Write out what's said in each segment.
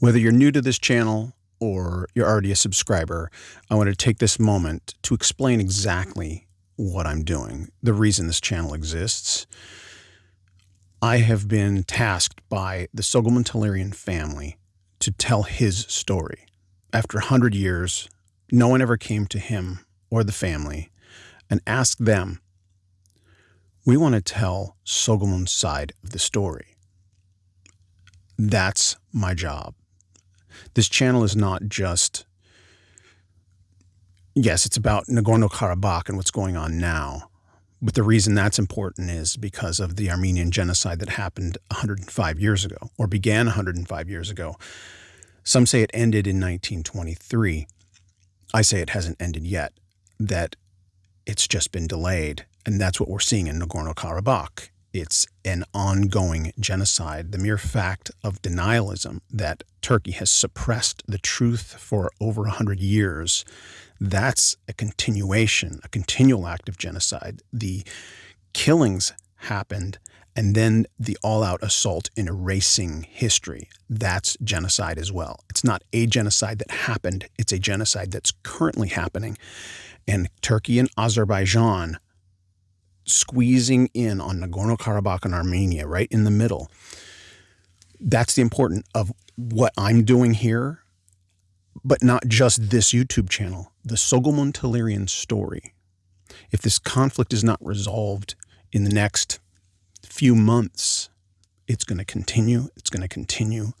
Whether you're new to this channel or you're already a subscriber, I want to take this moment to explain exactly what I'm doing, the reason this channel exists. I have been tasked by the Soghomon Tehlirian family to tell his story. After 100 years, no one ever came to him or the family and asked them, We want to tell Soghomon's side of the story. That's my job. This channel is not just, yes, it's about Nagorno Karabakh and what's going on now. But the reason that's important is because of the Armenian genocide that happened 105 years ago, or began 105 years ago. Some say it ended in 1923. I say it hasn't ended yet, that it's just been delayed. And that's what we're seeing in Nagorno Karabakh. It's an ongoing genocide. The mere fact of denialism that Turkey has suppressed the truth for over 100 years, that's a continuation, a continual act of genocide. The killings happened and then the all out assault in erasing history. That's genocide as well. It's not a genocide that happened, it's a genocide that's currently happening. And Turkey and Azerbaijan squeezing in on Nagorno Karabakh and Armenia, right in the middle. That's the important of what I'm doing here, but not just this YouTube channel, the Soghomon Tehlirian story. If this conflict is not resolved in the next few months, it's going to continue, it's going to continue.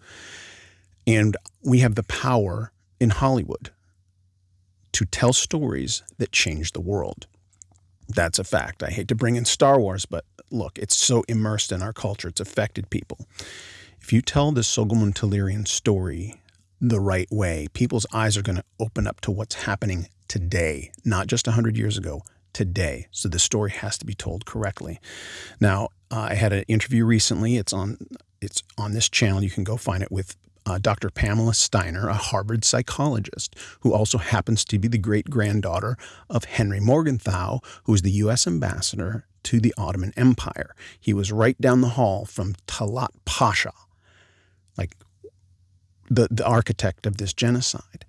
And we have the power in Hollywood to tell stories that change the world. That's a fact. I hate to bring in Star Wars, but look, it's so immersed in our culture, it's affected people. If you tell the Soghomon Tehlirian story the right way, people's eyes are going to open up to what's happening today, not just 100 years ago, today. So the story has to be told correctly. Now, uh, I had an interview recently. It's on it's on this channel. You can go find it with uh, Dr. Pamela Steiner, a Harvard psychologist, who also happens to be the great granddaughter of Henry Morgenthau, who was the U.S. ambassador to the Ottoman Empire. He was right down the hall from Talat Pasha, like the, the architect of this genocide.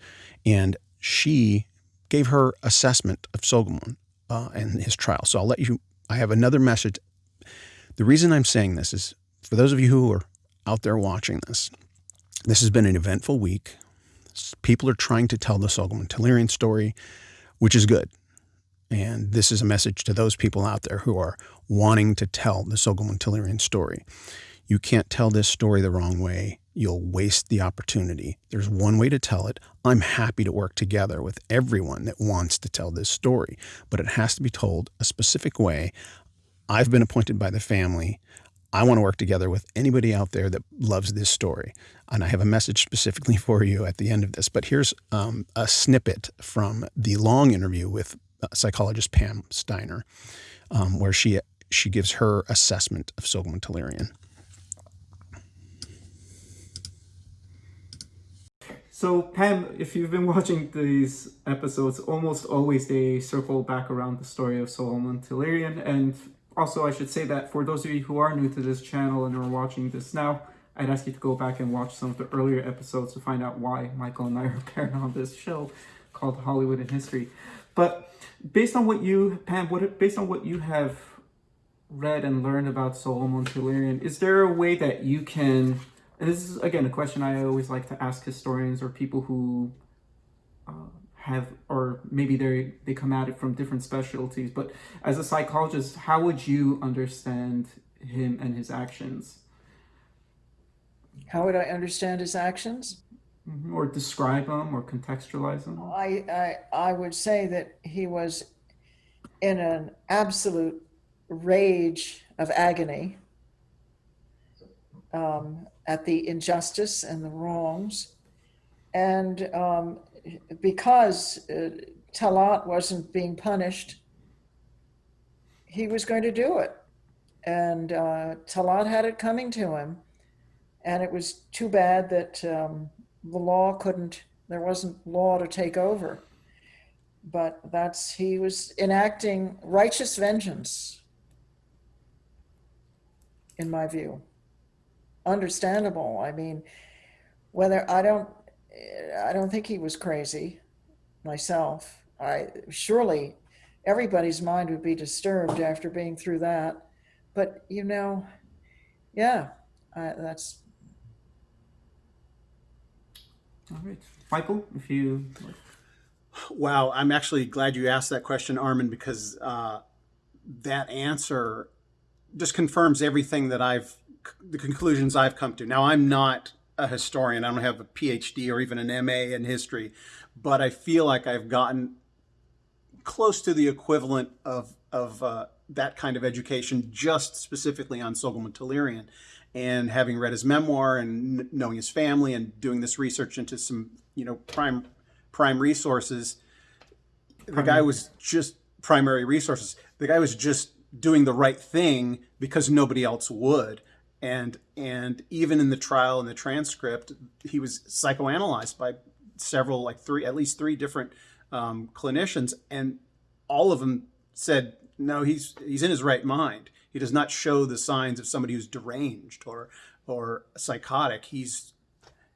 And she gave her assessment of Soghomon uh, and his trial. So I'll let you, I have another message. The reason I'm saying this is for those of you who are out there watching this, this has been an eventful week. People are trying to tell the Soghomon Tehlirian story, which is good. And this is a message to those people out there who are wanting to tell the Soghomon Tehlirian story. You can't tell this story the wrong way. You'll waste the opportunity. There's one way to tell it. I'm happy to work together with everyone that wants to tell this story, but it has to be told a specific way. I've been appointed by the family. I want to work together with anybody out there that loves this story. And I have a message specifically for you at the end of this. But here's um, a snippet from the long interview with uh, psychologist Pam Steiner, um, where she, she gives her assessment of Soghomon Tehlirian. So Pam, if you've been watching these episodes, almost always they circle back around the story of Soghomon Tehlirian and also, I should say that for those of you who are new to this channel and are watching this now, I'd ask you to go back and watch some of the earlier episodes to find out why Michael and I are appearing on this show called Hollywood in History. But based on what you, Pam, what, based on what you have read and learned about Soghomon Tehlirian, is there a way that you can, and this is, again, a question I always like to ask historians or people who uh, have or maybe they they come at it from different specialties but as a psychologist how would you understand him and his actions? How would i understand his actions? Mm-hmm. or describe them or contextualize them? I, I i would say that he was in an absolute rage of agony um, at the injustice and the wrongs. And um, because uh, Talat wasn't being punished, he was going to do it. And uh, Talat had it coming to him. And it was too bad that um, the law couldn't, there wasn't law to take over. But that's, he was enacting righteous vengeance, in my view. Understandable. I mean, whether I don't, I don't think he was crazy myself. I surely everybody's mind would be disturbed after being through that. But you know, yeah, I, that's All right, Michael, if you Wow, I'm actually glad you asked that question, Armin, because uh, that answer just confirms everything that I've, the conclusions I've come to. Now, I'm not a historian, I don't have a PhD or even an MA in history, but I feel like I've gotten close to the equivalent of, of uh, that kind of education, just specifically on Soghomon Tehlirian. And having read his memoir and knowing his family and doing this research into some, you know, prime prime resources, the guy was just primary resources. The guy was just doing the right thing because nobody else would. And and even in the trial and the transcript, he was psychoanalyzed by several, like three, at least three different um, clinicians, and all of them said, no, he's he's in his right mind. He does not show the signs of somebody who's deranged or or psychotic. He's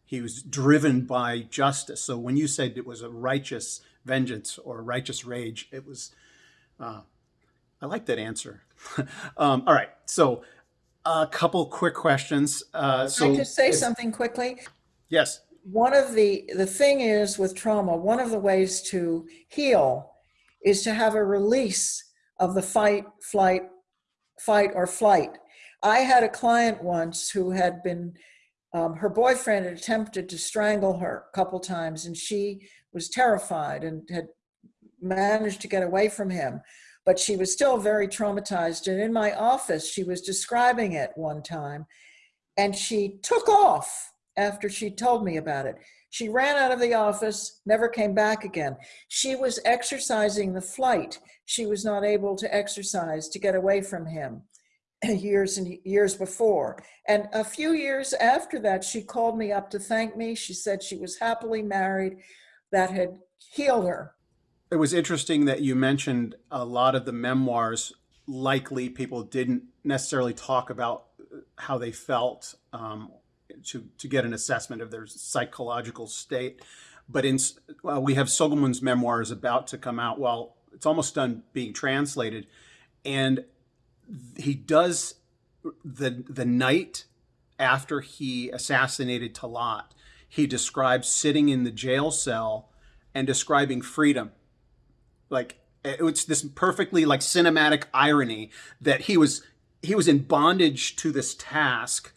he was driven by justice. So when you said it was a righteous vengeance or righteous rage, it was. Uh, I like that answer. um, all right, so a couple quick questions. Uh, so I just say if- something quickly? Yes. One of the, the thing is with trauma, one of the ways to heal is to have a release of the fight, flight, fight or flight. I had a client once who had been, um, her boyfriend had attempted to strangle her a couple times and she was terrified and had managed to get away from him. But she was still very traumatized. And in my office, she was describing it one time and she took off after she told me about it. She ran out of the office, never came back again. She was exercising the flight. She was not able to exercise to get away from him years and years before. And a few years after that, she called me up to thank me. She said she was happily married, that had healed her. It was interesting that you mentioned a lot of the memoirs. Likely, people didn't necessarily talk about how they felt um, to to get an assessment of their psychological state. But in well, we have Soghomon's memoirs about to come out. Well, it's almost done being translated, and he does the the night after he assassinated Talat. He describes sitting in the jail cell and describing freedom like it's this perfectly like cinematic irony that he was he was in bondage to this task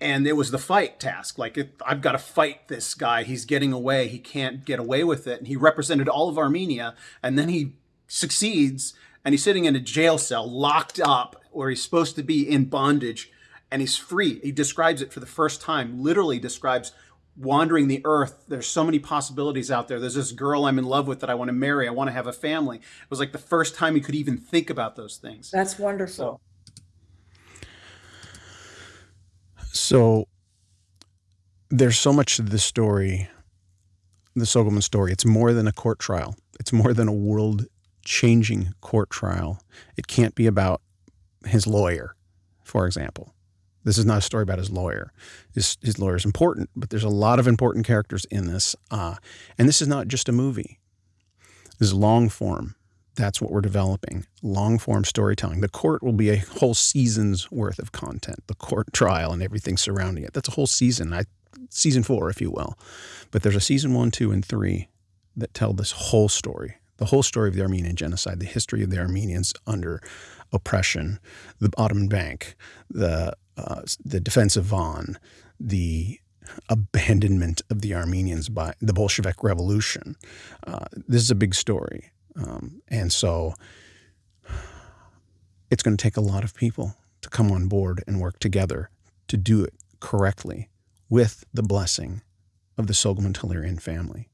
and it was the fight task. Like it, i've got to fight this guy. He's getting away. He can't get away with it. And he represented all of armenia and then he succeeds and he's sitting in a jail cell locked up where he's supposed to be in bondage and he's free. He describes it for the first time literally describes wandering the earth. There's so many possibilities out there. There's this girl I'm in love with that I want to marry. I want to have a family. It was like the first time he could even think about those things. That's wonderful. So there's so much to this story, the Soghomon story. It's more than a court trial. It's more than a world changing court trial. It can't be about his lawyer, for example. This is not a story about his lawyer. His, his lawyer is important, but there's a lot of important characters in this. Uh, and this is not just a movie. This is long form. That's what we're developing. Long form storytelling. The court will be a whole season's worth of content. The court trial and everything surrounding it. That's a whole season. I, season four, if you will. But there's a season one, two, and three that tell this whole story. The whole story of the Armenian genocide, the history of the Armenians under oppression, the Ottoman Bank, the uh, the defense of Van, the abandonment of the Armenians by the Bolshevik Revolution. Uh, this is a big story. Um, and so it's going to take a lot of people to come on board and work together to do it correctly with the blessing of the Tehlirian family.